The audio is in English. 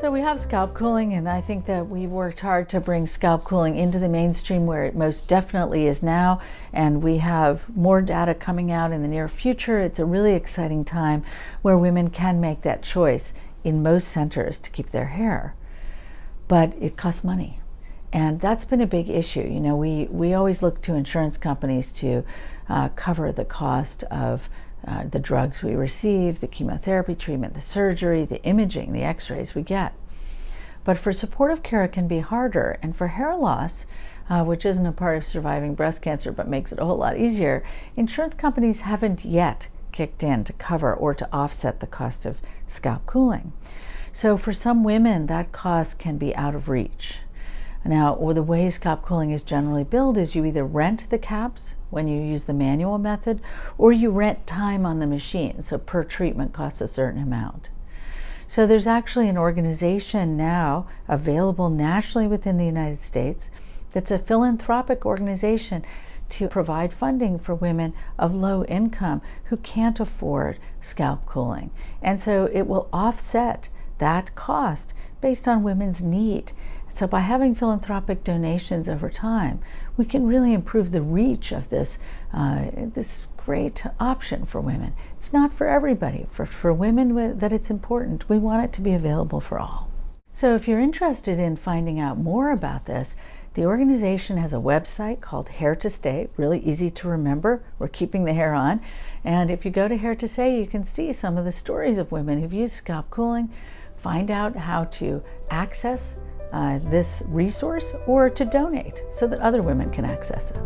So we have scalp cooling and I think that we worked hard to bring scalp cooling into the mainstream where it most definitely is now and we have more data coming out in the near future. It's a really exciting time where women can make that choice in most centers to keep their hair. But it costs money. And that's been a big issue. You know, we, we always look to insurance companies to uh, cover the cost of uh, the drugs we receive, the chemotherapy treatment, the surgery, the imaging, the x-rays we get. But for supportive care, it can be harder. And for hair loss, uh, which isn't a part of surviving breast cancer but makes it a whole lot easier, insurance companies haven't yet kicked in to cover or to offset the cost of scalp cooling. So for some women, that cost can be out of reach. Now, or the way scalp cooling is generally billed is you either rent the caps when you use the manual method, or you rent time on the machine, so per treatment costs a certain amount. So there's actually an organization now available nationally within the United States that's a philanthropic organization to provide funding for women of low income who can't afford scalp cooling. And so it will offset that cost based on women's need. So by having philanthropic donations over time, we can really improve the reach of this, uh, this great option for women. It's not for everybody. For, for women that it's important, we want it to be available for all. So if you're interested in finding out more about this, the organization has a website called Hair to Stay, really easy to remember. We're keeping the hair on. And if you go to Hair to Stay, you can see some of the stories of women who've used scalp cooling, find out how to access uh, this resource or to donate so that other women can access it.